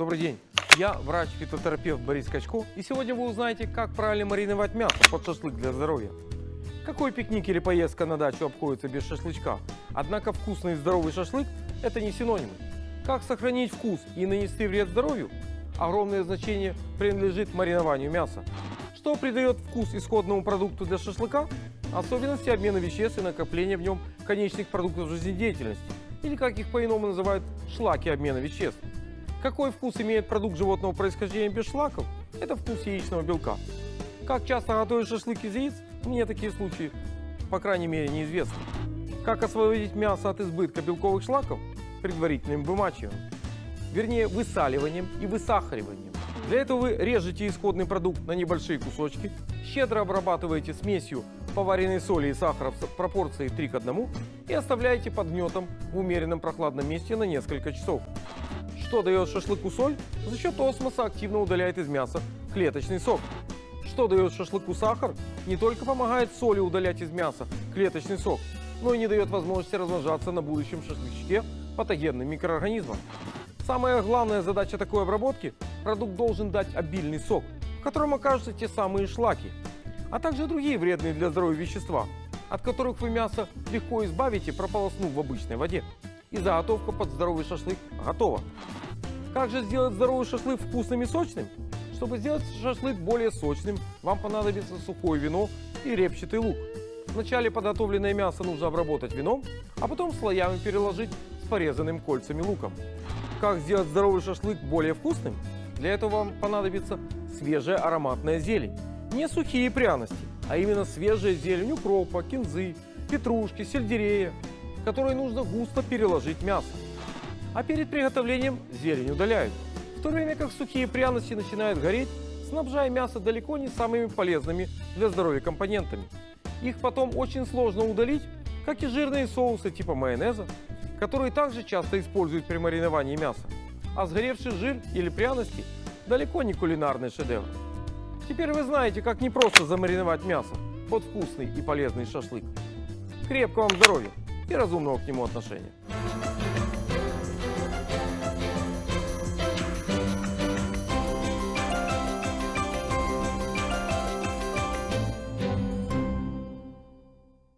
Добрый день. Я врач-фитотерапевт Борис Качко, и сегодня вы узнаете, как правильно мариновать мясо под шашлык для здоровья. Какой пикник или поездка на дачу обходится без шашлычка? Однако вкусный и здоровый шашлык – это не синонимы. Как сохранить вкус и нанести вред здоровью? Огромное значение принадлежит маринованию мяса. Что придает вкус исходному продукту для шашлыка? Особенности обмена веществ и накопления в нем конечных продуктов жизнедеятельности, или как их по-иному называют шлаки обмена веществ. Какой вкус имеет продукт животного происхождения без шлаков? Это вкус яичного белка. Как часто готовят шашлык из яиц? Мне такие случаи, по крайней мере, неизвестны. Как освободить мясо от избытка белковых шлаков? Предварительным вымачиванием. Вернее, высаливанием и высахариванием. Для этого вы режете исходный продукт на небольшие кусочки, щедро обрабатываете смесью поваренной соли и сахара в пропорции 3 к 1 и оставляете под гнетом в умеренном прохладном месте на несколько часов. Что дает шашлыку соль? За счет осмоса активно удаляет из мяса клеточный сок. Что дает шашлыку сахар? Не только помогает соли удалять из мяса клеточный сок, но и не дает возможности размножаться на будущем шашлычке патогенным микроорганизмам. Самая главная задача такой обработки – продукт должен дать обильный сок, в котором окажутся те самые шлаки, а также другие вредные для здоровья вещества, от которых вы мясо легко избавите, прополоснув в обычной воде. И заготовка под здоровый шашлык готова. Как же сделать здоровый шашлык вкусным и сочным? Чтобы сделать шашлык более сочным, вам понадобится сухое вино и репчатый лук. Вначале подготовленное мясо нужно обработать вином, а потом слоями переложить с порезанным кольцами луком. Как сделать здоровый шашлык более вкусным? Для этого вам понадобится свежая ароматная зелень. Не сухие пряности, а именно свежая зелень укропа, кинзы, петрушки, сельдерея, которые нужно густо переложить мясо. А перед приготовлением зелень удаляют. В то время как сухие пряности начинают гореть, снабжая мясо далеко не самыми полезными для здоровья компонентами. Их потом очень сложно удалить, как и жирные соусы типа майонеза, которые также часто используют при мариновании мяса. А сгоревший жир или пряности далеко не кулинарный шедевр. Теперь вы знаете, как не просто замариновать мясо под вкусный и полезный шашлык. Крепкого вам здоровья и разумного к нему отношения.